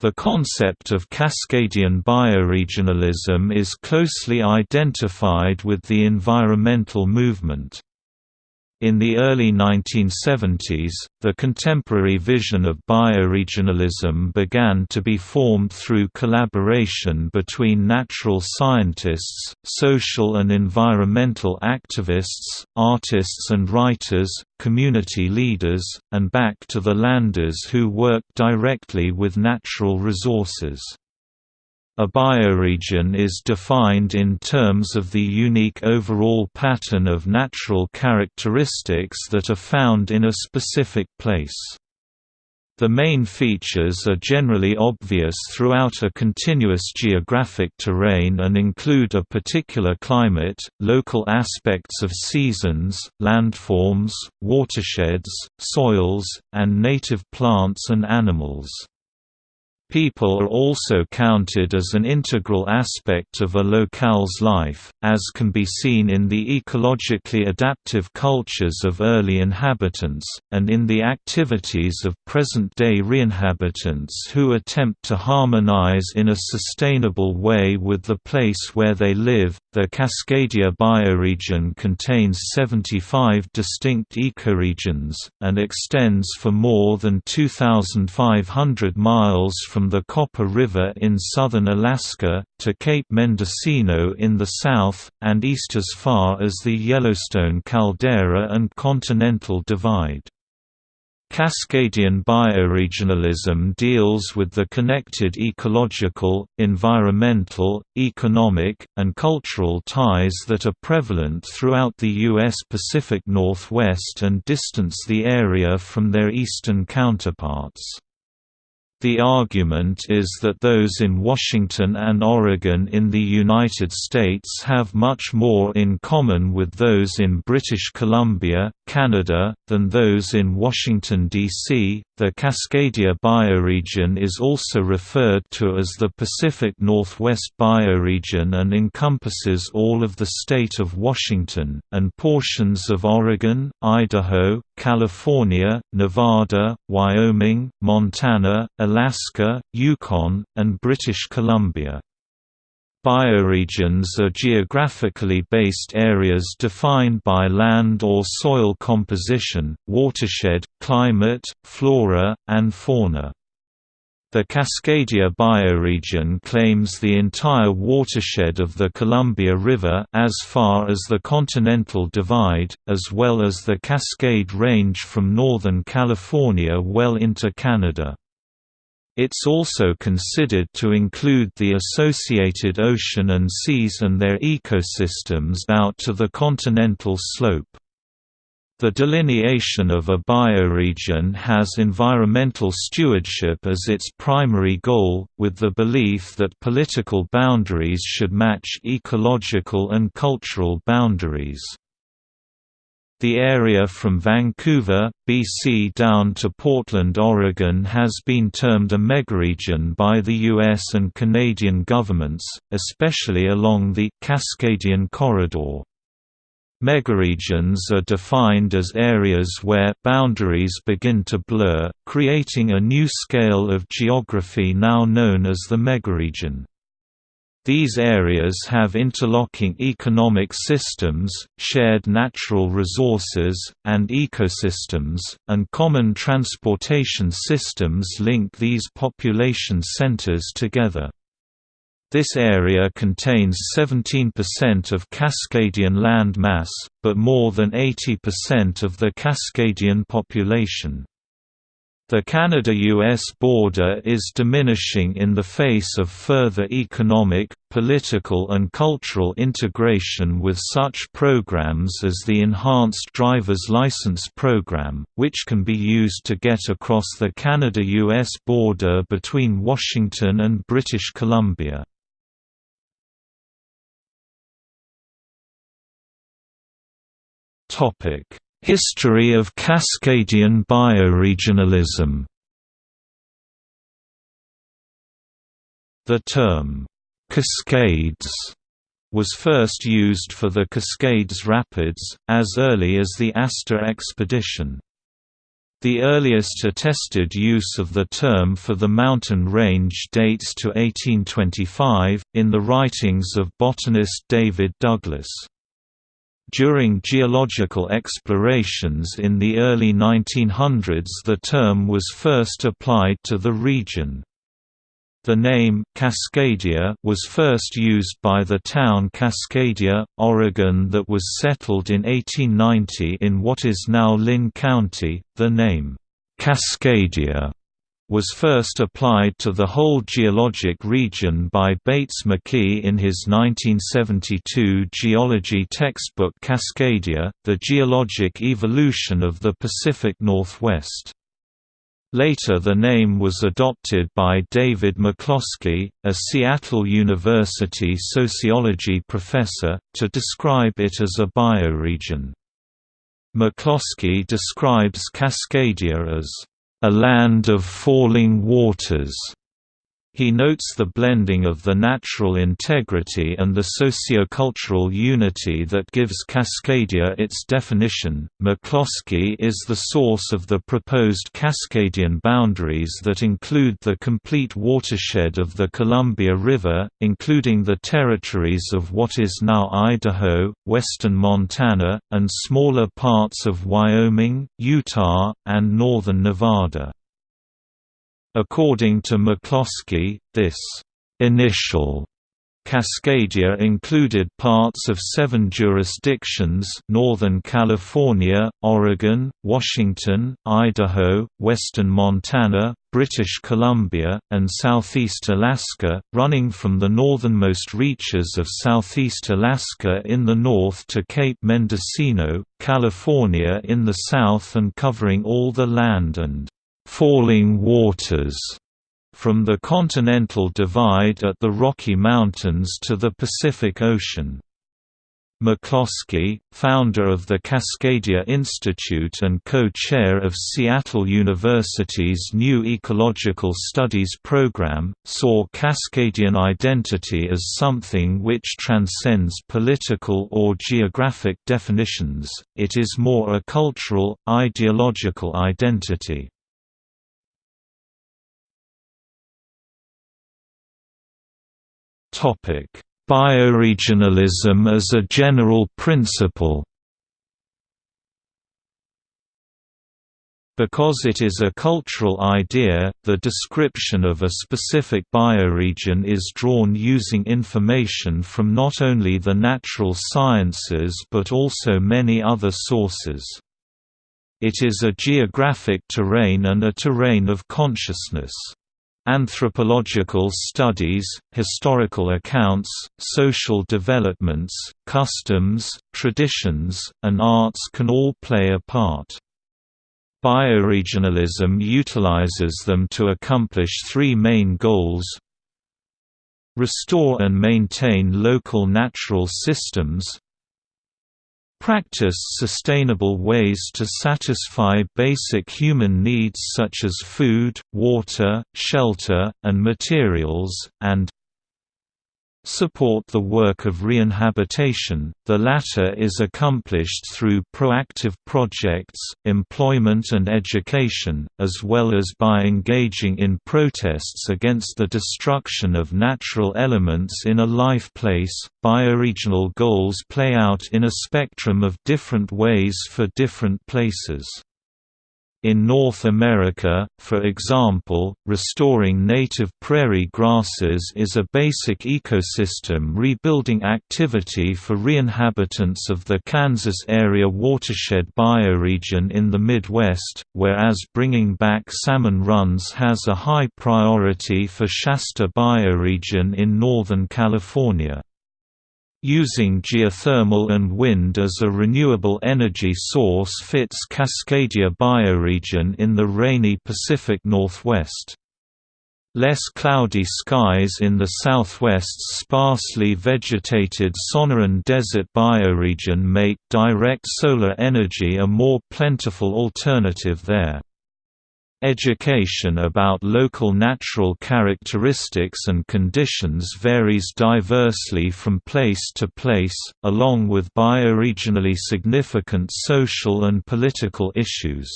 The concept of Cascadian bioregionalism is closely identified with the environmental movement. In the early 1970s, the contemporary vision of bioregionalism began to be formed through collaboration between natural scientists, social and environmental activists, artists and writers, community leaders, and back to the landers who worked directly with natural resources. A bioregion is defined in terms of the unique overall pattern of natural characteristics that are found in a specific place. The main features are generally obvious throughout a continuous geographic terrain and include a particular climate, local aspects of seasons, landforms, watersheds, soils, and native plants and animals. People are also counted as an integral aspect of a locale's life, as can be seen in the ecologically adaptive cultures of early inhabitants, and in the activities of present-day reinhabitants who attempt to harmonize in a sustainable way with the place where they live. The Cascadia bioregion contains 75 distinct ecoregions, and extends for more than 2,500 miles from from the Copper River in southern Alaska, to Cape Mendocino in the south, and east as far as the Yellowstone caldera and Continental Divide. Cascadian bioregionalism deals with the connected ecological, environmental, economic, and cultural ties that are prevalent throughout the U.S. Pacific Northwest and distance the area from their eastern counterparts. The argument is that those in Washington and Oregon in the United States have much more in common with those in British Columbia, Canada, than those in Washington, D.C. The Cascadia bioregion is also referred to as the Pacific Northwest bioregion and encompasses all of the state of Washington, and portions of Oregon, Idaho, California, Nevada, Wyoming, Montana, Alaska, Yukon, and British Columbia. Bioregions are geographically based areas defined by land or soil composition, watershed, climate, flora, and fauna. The Cascadia bioregion claims the entire watershed of the Columbia River as far as the Continental Divide, as well as the Cascade Range from northern California well into Canada. It's also considered to include the associated ocean and seas and their ecosystems out to the continental slope. The delineation of a bioregion has environmental stewardship as its primary goal, with the belief that political boundaries should match ecological and cultural boundaries. The area from Vancouver, BC down to Portland, Oregon has been termed a megaregion by the US and Canadian governments, especially along the Cascadian Corridor. Megaregions are defined as areas where boundaries begin to blur, creating a new scale of geography now known as the megaregion. These areas have interlocking economic systems, shared natural resources, and ecosystems, and common transportation systems link these population centers together. This area contains 17% of Cascadian land mass, but more than 80% of the Cascadian population. The Canada-US border is diminishing in the face of further economic, political and cultural integration with such programs as the Enhanced Driver's License Program, which can be used to get across the Canada-US border between Washington and British Columbia. History of Cascadian bioregionalism The term, "'Cascades' was first used for the Cascades Rapids, as early as the Astor expedition. The earliest attested use of the term for the mountain range dates to 1825, in the writings of botanist David Douglas. During geological explorations in the early 1900s the term was first applied to the region. The name Cascadia was first used by the town Cascadia, Oregon that was settled in 1890 in what is now Linn County. The name Cascadia was first applied to the whole geologic region by Bates McKee in his 1972 geology textbook Cascadia, The Geologic Evolution of the Pacific Northwest. Later the name was adopted by David McCloskey, a Seattle University sociology professor, to describe it as a bioregion. McCloskey describes Cascadia as, "...a land of falling waters." He notes the blending of the natural integrity and the sociocultural unity that gives Cascadia its definition. McCloskey is the source of the proposed Cascadian boundaries that include the complete watershed of the Columbia River, including the territories of what is now Idaho, western Montana, and smaller parts of Wyoming, Utah, and northern Nevada. According to McCloskey, this initial Cascadia included parts of seven jurisdictions Northern California, Oregon, Washington, Idaho, western Montana, British Columbia, and southeast Alaska, running from the northernmost reaches of southeast Alaska in the north to Cape Mendocino, California in the south and covering all the land and falling waters from the Continental Divide at the Rocky Mountains to the Pacific Ocean. McCloskey, founder of the Cascadia Institute and co-chair of Seattle University's new Ecological Studies program, saw Cascadian identity as something which transcends political or geographic definitions, it is more a cultural, ideological identity. Topic: Bioregionalism as a general principle. Because it is a cultural idea, the description of a specific bioregion is drawn using information from not only the natural sciences but also many other sources. It is a geographic terrain and a terrain of consciousness. Anthropological studies, historical accounts, social developments, customs, traditions, and arts can all play a part. Bioregionalism utilizes them to accomplish three main goals Restore and maintain local natural systems Practice sustainable ways to satisfy basic human needs such as food, water, shelter, and materials, and support the work of reinhabitation, the latter is accomplished through proactive projects, employment and education, as well as by engaging in protests against the destruction of natural elements in a life place. Bioregional goals play out in a spectrum of different ways for different places. In North America, for example, restoring native prairie grasses is a basic ecosystem rebuilding activity for re-inhabitants of the Kansas area watershed bioregion in the Midwest, whereas bringing back salmon runs has a high priority for Shasta bioregion in Northern California. Using geothermal and wind as a renewable energy source fits Cascadia bioregion in the rainy Pacific Northwest. Less cloudy skies in the southwest's sparsely vegetated Sonoran Desert bioregion make direct solar energy a more plentiful alternative there. Education about local natural characteristics and conditions varies diversely from place to place, along with bioregionally significant social and political issues.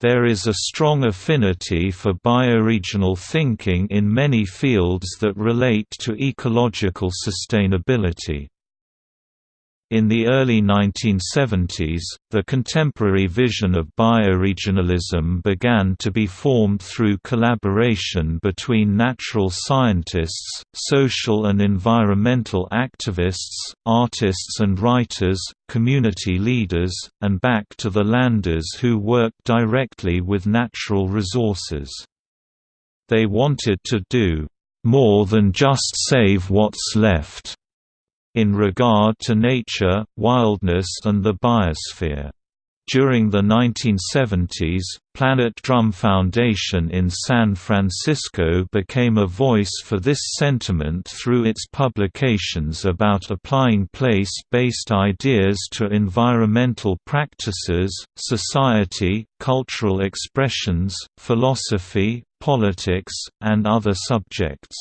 There is a strong affinity for bioregional thinking in many fields that relate to ecological sustainability. In the early 1970s, the contemporary vision of bioregionalism began to be formed through collaboration between natural scientists, social and environmental activists, artists and writers, community leaders, and back to the landers who worked directly with natural resources. They wanted to do more than just save what's left in regard to nature, wildness and the biosphere. During the 1970s, Planet Drum Foundation in San Francisco became a voice for this sentiment through its publications about applying place-based ideas to environmental practices, society, cultural expressions, philosophy, politics, and other subjects.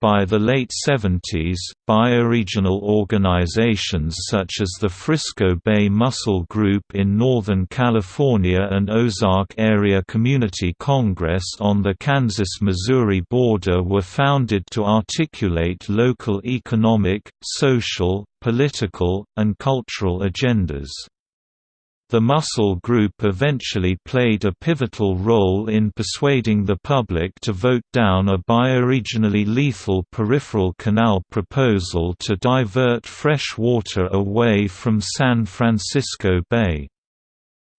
By the late 70s, bioregional organizations such as the Frisco Bay Mussel Group in Northern California and Ozark Area Community Congress on the Kansas-Missouri border were founded to articulate local economic, social, political, and cultural agendas. The Mussel Group eventually played a pivotal role in persuading the public to vote down a bioregionally lethal peripheral canal proposal to divert fresh water away from San Francisco Bay.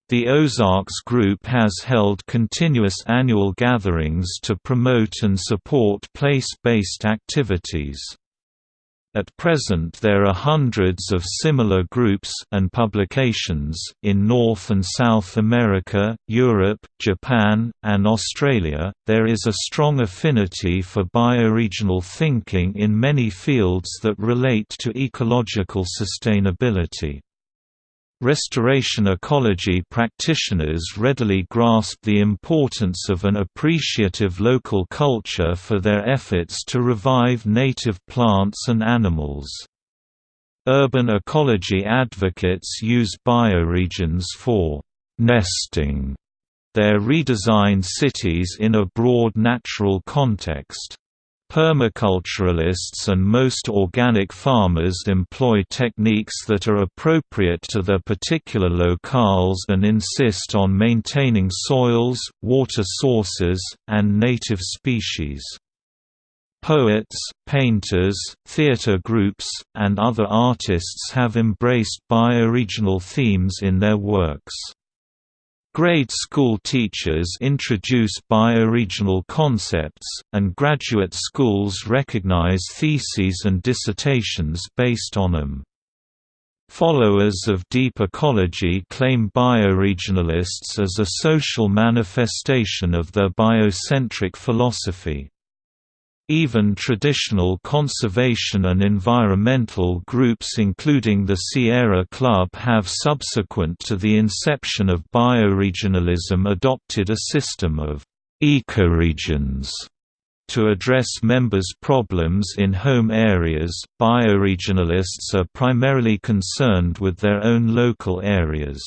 The Ozarks Group has held continuous annual gatherings to promote and support place-based activities. At present there are hundreds of similar groups and publications, in North and South America, Europe, Japan, and Australia. There is a strong affinity for bioregional thinking in many fields that relate to ecological sustainability. Restoration ecology practitioners readily grasp the importance of an appreciative local culture for their efforts to revive native plants and animals. Urban ecology advocates use bioregions for «nesting» their redesigned cities in a broad natural context. Permaculturalists and most organic farmers employ techniques that are appropriate to their particular locales and insist on maintaining soils, water sources, and native species. Poets, painters, theater groups, and other artists have embraced bioregional themes in their works. Grade school teachers introduce bioregional concepts, and graduate schools recognize theses and dissertations based on them. Followers of deep ecology claim bioregionalists as a social manifestation of their biocentric philosophy. Even traditional conservation and environmental groups including the Sierra Club have subsequent to the inception of bioregionalism adopted a system of ecoregions to address members' problems in home areas. Bioregionalists are primarily concerned with their own local areas.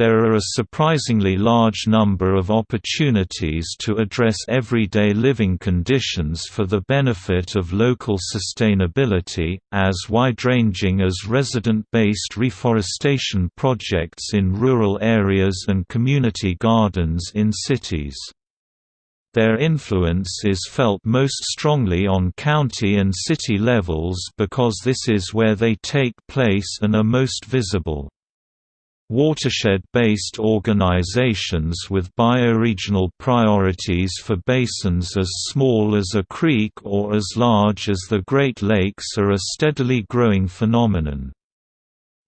There are a surprisingly large number of opportunities to address everyday living conditions for the benefit of local sustainability, as wide-ranging as resident-based reforestation projects in rural areas and community gardens in cities. Their influence is felt most strongly on county and city levels because this is where they take place and are most visible. Watershed-based organizations with bioregional priorities for basins as small as a creek or as large as the Great Lakes are a steadily growing phenomenon.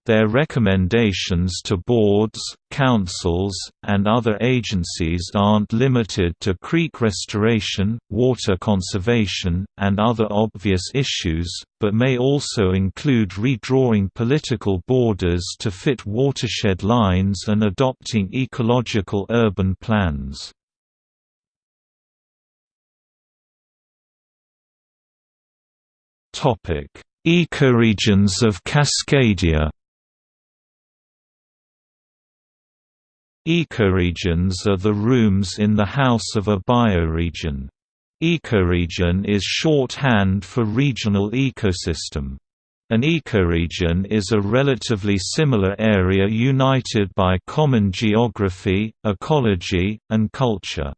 Their recommendations to boards, councils, and other agencies aren't limited to creek restoration, water conservation, and other obvious issues, but may also include redrawing political borders to fit watershed lines and adopting ecological urban plans. Ecoregions of Cascadia Ecoregions are the rooms in the house of a bioregion. Ecoregion is shorthand for regional ecosystem. An ecoregion is a relatively similar area united by common geography, ecology, and culture.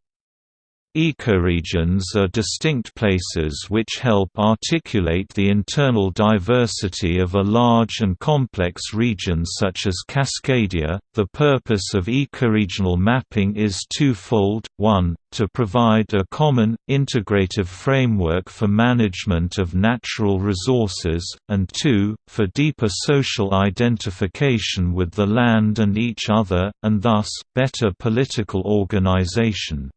Ecoregions are distinct places which help articulate the internal diversity of a large and complex region such as Cascadia. The purpose of ecoregional mapping is twofold 1. To provide a common, integrative framework for management of natural resources, and 2. For deeper social identification with the land and each other, and thus, better political organization.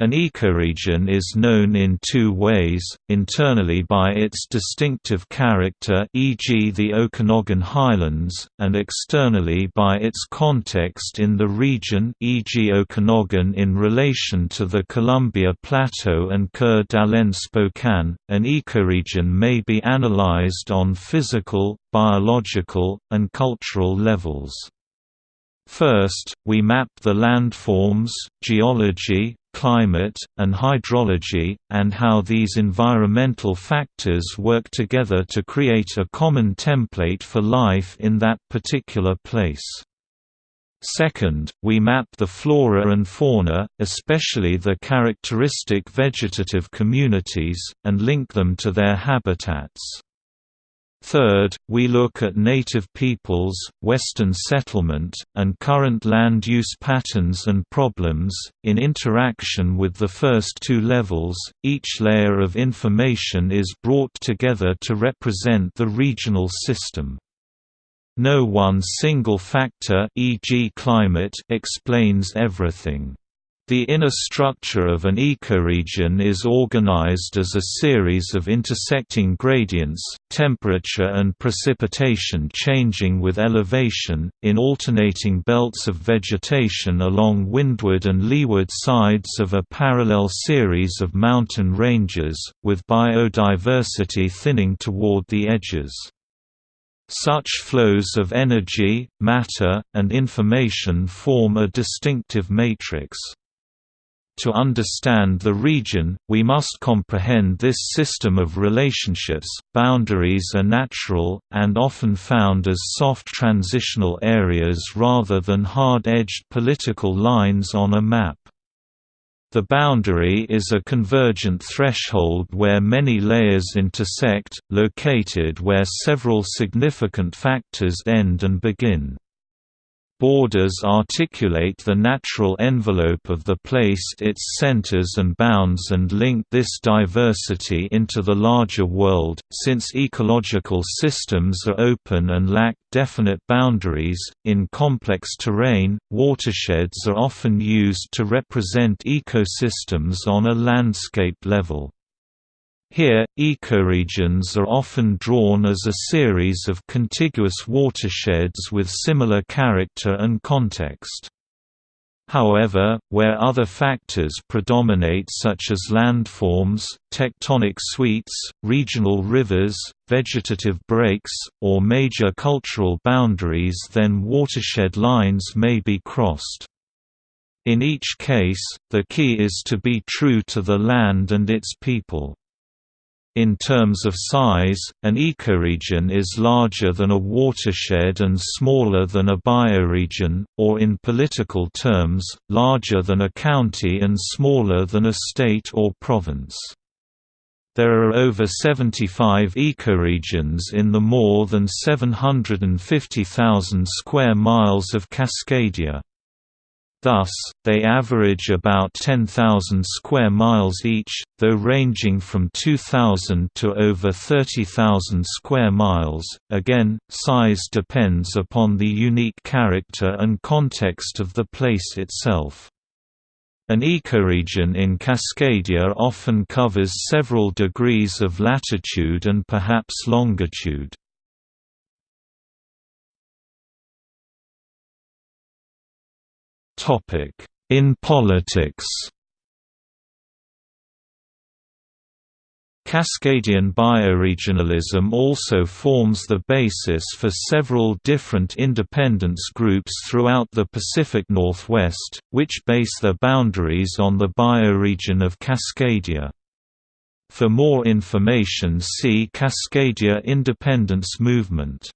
An ecoregion is known in two ways, internally by its distinctive character e.g. the Okanagan Highlands, and externally by its context in the region e.g. Okanagan in relation to the Columbia Plateau and Coeur d'Alene Spokane. An ecoregion may be analyzed on physical, biological, and cultural levels. First, we map the landforms, geology, climate, and hydrology, and how these environmental factors work together to create a common template for life in that particular place. Second, we map the flora and fauna, especially the characteristic vegetative communities, and link them to their habitats. Third, we look at native peoples, Western settlement, and current land use patterns and problems. In interaction with the first two levels, each layer of information is brought together to represent the regional system. No one single factor e.g. climate explains everything. The inner structure of an ecoregion is organized as a series of intersecting gradients, temperature and precipitation changing with elevation, in alternating belts of vegetation along windward and leeward sides of a parallel series of mountain ranges, with biodiversity thinning toward the edges. Such flows of energy, matter, and information form a distinctive matrix. To understand the region, we must comprehend this system of relationships. Boundaries are natural, and often found as soft transitional areas rather than hard edged political lines on a map. The boundary is a convergent threshold where many layers intersect, located where several significant factors end and begin. Borders articulate the natural envelope of the place its centers and bounds and link this diversity into the larger world. Since ecological systems are open and lack definite boundaries, in complex terrain, watersheds are often used to represent ecosystems on a landscape level. Here, ecoregions are often drawn as a series of contiguous watersheds with similar character and context. However, where other factors predominate such as landforms, tectonic suites, regional rivers, vegetative breaks, or major cultural boundaries then watershed lines may be crossed. In each case, the key is to be true to the land and its people. In terms of size, an ecoregion is larger than a watershed and smaller than a bioregion, or in political terms, larger than a county and smaller than a state or province. There are over 75 ecoregions in the more than 750,000 square miles of Cascadia. Thus, they average about 10,000 square miles each, though ranging from 2,000 to over 30,000 square miles. Again, size depends upon the unique character and context of the place itself. An ecoregion in Cascadia often covers several degrees of latitude and perhaps longitude. In politics Cascadian bioregionalism also forms the basis for several different independence groups throughout the Pacific Northwest, which base their boundaries on the bioregion of Cascadia. For more information see Cascadia independence movement.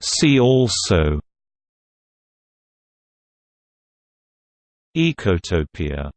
See also Ecotopia